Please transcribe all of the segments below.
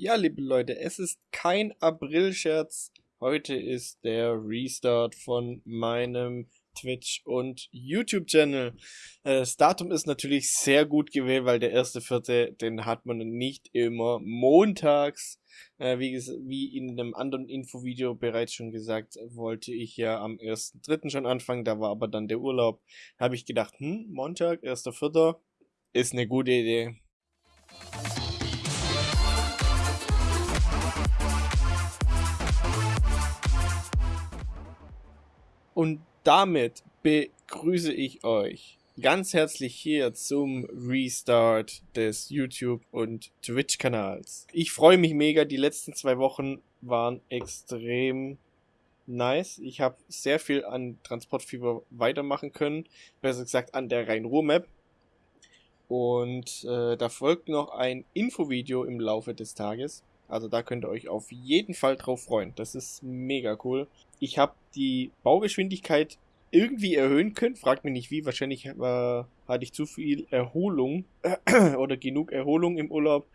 Ja, liebe Leute, es ist kein April-Scherz. Heute ist der Restart von meinem Twitch und YouTube-Channel. Äh, das Datum ist natürlich sehr gut gewählt, weil der erste Vierte, den hat man nicht immer montags. Äh, wie, in einem anderen Infovideo bereits schon gesagt, wollte ich ja am 1.3. schon anfangen, da war aber dann der Urlaub. Habe ich gedacht, hm, Montag, 1.4. ist eine gute Idee. Und damit begrüße ich euch ganz herzlich hier zum Restart des YouTube und Twitch Kanals. Ich freue mich mega, die letzten zwei Wochen waren extrem nice. Ich habe sehr viel an Transportfieber weitermachen können, besser gesagt an der Rhein-Ruhr-Map. Und äh, da folgt noch ein Infovideo im Laufe des Tages. Also da könnt ihr euch auf jeden Fall drauf freuen. Das ist mega cool. Ich habe die Baugeschwindigkeit irgendwie erhöhen können. Fragt mich nicht wie. Wahrscheinlich äh, hatte ich zu viel Erholung äh, oder genug Erholung im Urlaub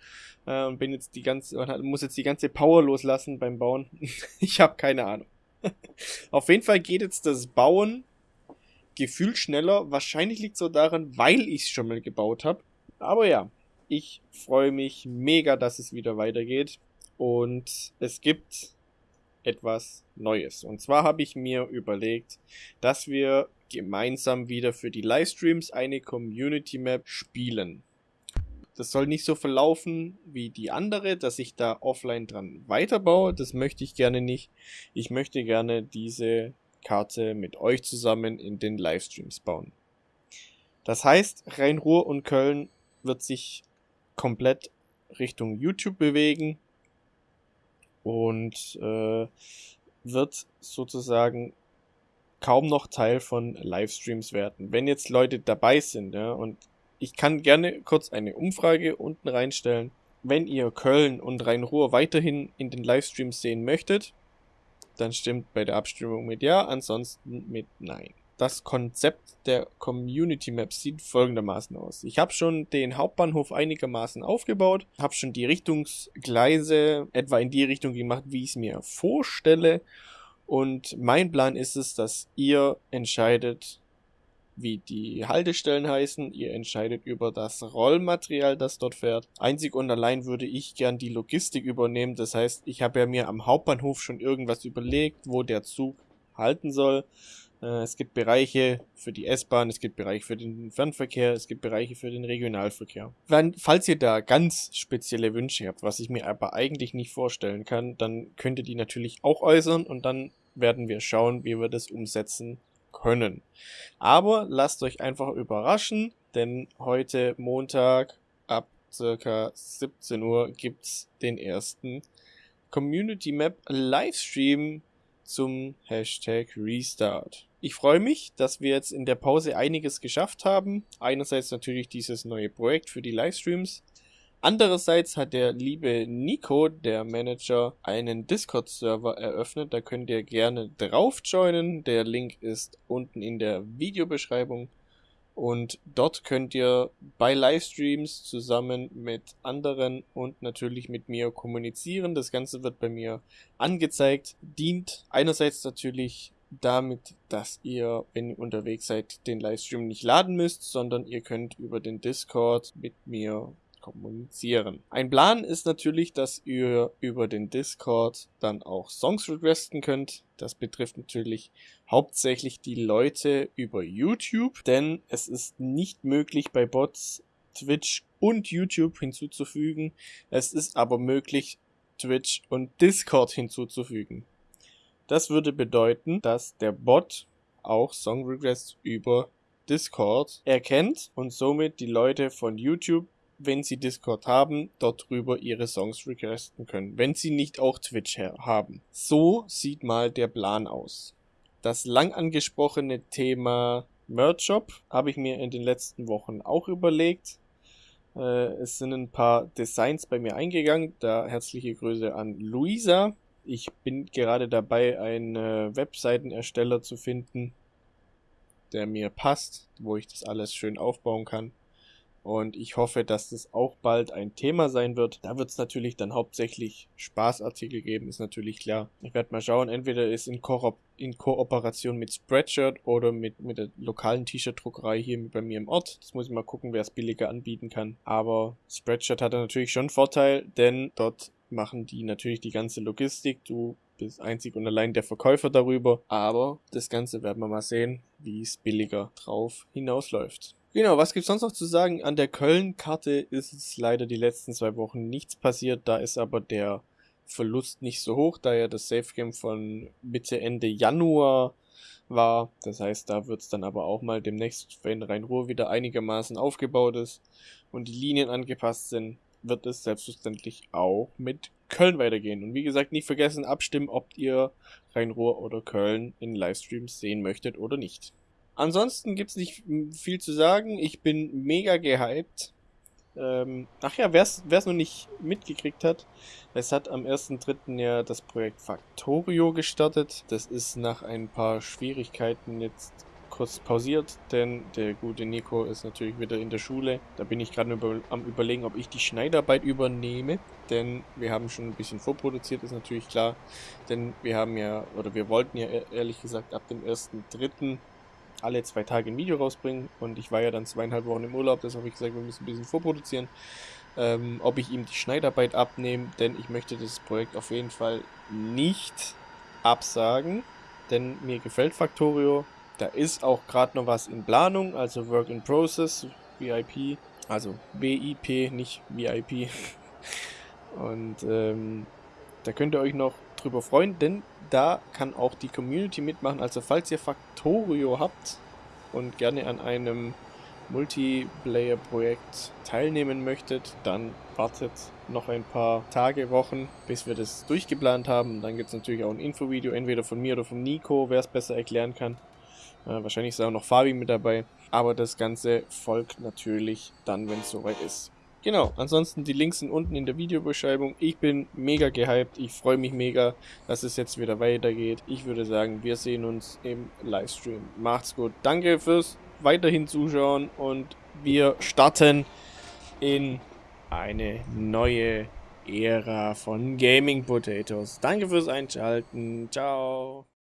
äh, bin jetzt die ganze muss jetzt die ganze Power loslassen beim Bauen. ich habe keine Ahnung. Auf jeden Fall geht jetzt das Bauen gefühlt schneller. Wahrscheinlich liegt es so daran, weil ich es schon mal gebaut habe. Aber ja, ich freue mich mega, dass es wieder weitergeht. Und es gibt etwas Neues. Und zwar habe ich mir überlegt, dass wir gemeinsam wieder für die Livestreams eine Community Map spielen. Das soll nicht so verlaufen wie die andere, dass ich da offline dran weiterbaue. Das möchte ich gerne nicht. Ich möchte gerne diese Karte mit euch zusammen in den Livestreams bauen. Das heißt, Rhein-Ruhr und Köln wird sich komplett Richtung YouTube bewegen und äh, wird sozusagen kaum noch Teil von Livestreams werden. Wenn jetzt Leute dabei sind, ja, und ich kann gerne kurz eine Umfrage unten reinstellen. Wenn ihr Köln und Rhein-Ruhr weiterhin in den Livestreams sehen möchtet, dann stimmt bei der Abstimmung mit Ja, ansonsten mit Nein. Das Konzept der Community Map sieht folgendermaßen aus. Ich habe schon den Hauptbahnhof einigermaßen aufgebaut, habe schon die Richtungsgleise etwa in die Richtung gemacht, wie ich es mir vorstelle. Und mein Plan ist es, dass ihr entscheidet, wie die Haltestellen heißen. Ihr entscheidet über das Rollmaterial, das dort fährt. Einzig und allein würde ich gern die Logistik übernehmen. Das heißt, ich habe ja mir am Hauptbahnhof schon irgendwas überlegt, wo der Zug halten soll. Äh, es gibt Bereiche für die S-Bahn, es gibt Bereiche für den Fernverkehr, es gibt Bereiche für den Regionalverkehr. Wenn, falls ihr da ganz spezielle Wünsche habt, was ich mir aber eigentlich nicht vorstellen kann, dann könnt ihr die natürlich auch äußern und dann werden wir schauen, wie wir das umsetzen können. Aber lasst euch einfach überraschen, denn heute Montag ab circa 17 Uhr gibt's den ersten Community Map Livestream zum Hashtag Restart. Ich freue mich, dass wir jetzt in der Pause einiges geschafft haben. Einerseits natürlich dieses neue Projekt für die Livestreams. Andererseits hat der liebe Nico, der Manager, einen Discord-Server eröffnet. Da könnt ihr gerne drauf joinen. Der Link ist unten in der Videobeschreibung. Und dort könnt ihr bei Livestreams zusammen mit anderen und natürlich mit mir kommunizieren. Das Ganze wird bei mir angezeigt, dient einerseits natürlich damit, dass ihr, wenn ihr unterwegs seid, den Livestream nicht laden müsst, sondern ihr könnt über den Discord mit mir kommunizieren. Ein Plan ist natürlich, dass ihr über den Discord dann auch Songs requesten könnt. Das betrifft natürlich hauptsächlich die Leute über YouTube, denn es ist nicht möglich bei Bots Twitch und YouTube hinzuzufügen. Es ist aber möglich, Twitch und Discord hinzuzufügen. Das würde bedeuten, dass der Bot auch Song Requests über Discord erkennt und somit die Leute von YouTube wenn sie Discord haben, dort drüber ihre Songs requesten können, wenn sie nicht auch Twitch haben. So sieht mal der Plan aus. Das lang angesprochene Thema Merch Shop habe ich mir in den letzten Wochen auch überlegt. Äh, es sind ein paar Designs bei mir eingegangen. Da herzliche Grüße an Luisa. Ich bin gerade dabei, einen äh, Webseitenersteller zu finden, der mir passt, wo ich das alles schön aufbauen kann. Und ich hoffe, dass das auch bald ein Thema sein wird. Da wird es natürlich dann hauptsächlich Spaßartikel geben, ist natürlich klar. Ich werde mal schauen, entweder ist in, Ko in Kooperation mit Spreadshirt oder mit, mit der lokalen T-Shirt-Druckerei hier bei mir im Ort. Das muss ich mal gucken, wer es billiger anbieten kann. Aber Spreadshirt hat natürlich schon einen Vorteil, denn dort machen die natürlich die ganze Logistik. Du bist einzig und allein der Verkäufer darüber. Aber das Ganze werden wir mal sehen, wie es billiger drauf hinausläuft. Genau, was gibt's sonst noch zu sagen? An der Köln-Karte ist es leider die letzten zwei Wochen nichts passiert. Da ist aber der Verlust nicht so hoch, da ja das Safe Game von Mitte Ende Januar war. Das heißt, da wird's dann aber auch mal demnächst, wenn Rhein-Ruhr wieder einigermaßen aufgebaut ist und die Linien angepasst sind, wird es selbstverständlich auch mit Köln weitergehen. Und wie gesagt, nicht vergessen, abstimmen, ob ihr Rhein-Ruhr oder Köln in Livestreams sehen möchtet oder nicht. Ansonsten gibt's nicht viel zu sagen. Ich bin mega gehypt. Ähm, ach ja, wer es noch nicht mitgekriegt hat, es hat am 1.3. ja das Projekt Factorio gestartet. Das ist nach ein paar Schwierigkeiten jetzt kurz pausiert, denn der gute Nico ist natürlich wieder in der Schule. Da bin ich gerade über, am überlegen, ob ich die Schneidarbeit übernehme, denn wir haben schon ein bisschen vorproduziert, ist natürlich klar. Denn wir haben ja, oder wir wollten ja e-, ehrlich gesagt ab dem 1.3. alle zwei Tage ein Video rausbringen und ich war ja dann zweieinhalb Wochen im Urlaub, deshalb habe ich gesagt, wir müssen ein bisschen vorproduzieren. Ähm, ob ich ihm die Schneidarbeit abnehme, denn ich möchte das Projekt auf jeden Fall nicht absagen, denn mir gefällt Factorio, da ist auch gerade noch was in Planung, also Work in Process, VIP, also BIP, nicht VIP. Und ähm, da könnt ihr euch noch drüber freuen, denn da kann auch die Community mitmachen. Also falls ihr Factorio habt und gerne an einem Multiplayer-Projekt teilnehmen möchtet, dann wartet noch ein paar Tage, Wochen, bis wir das durchgeplant haben. Dann gibt es natürlich auch ein Infovideo, entweder von mir oder von Nico, wer es besser erklären kann. Äh, wahrscheinlich ist auch noch Fabi mit dabei. Aber das Ganze folgt natürlich dann, wenn es soweit ist. Genau, ansonsten die Links sind unten in der Videobeschreibung. Ich bin mega gehypt. Ich freue mich mega, dass es jetzt wieder weitergeht. Ich würde sagen, wir sehen uns im Livestream. Macht's gut. Danke fürs weiterhin Zuschauen und wir starten in eine neue Ära von Gaming Potatoes. Danke fürs Einschalten. Ciao.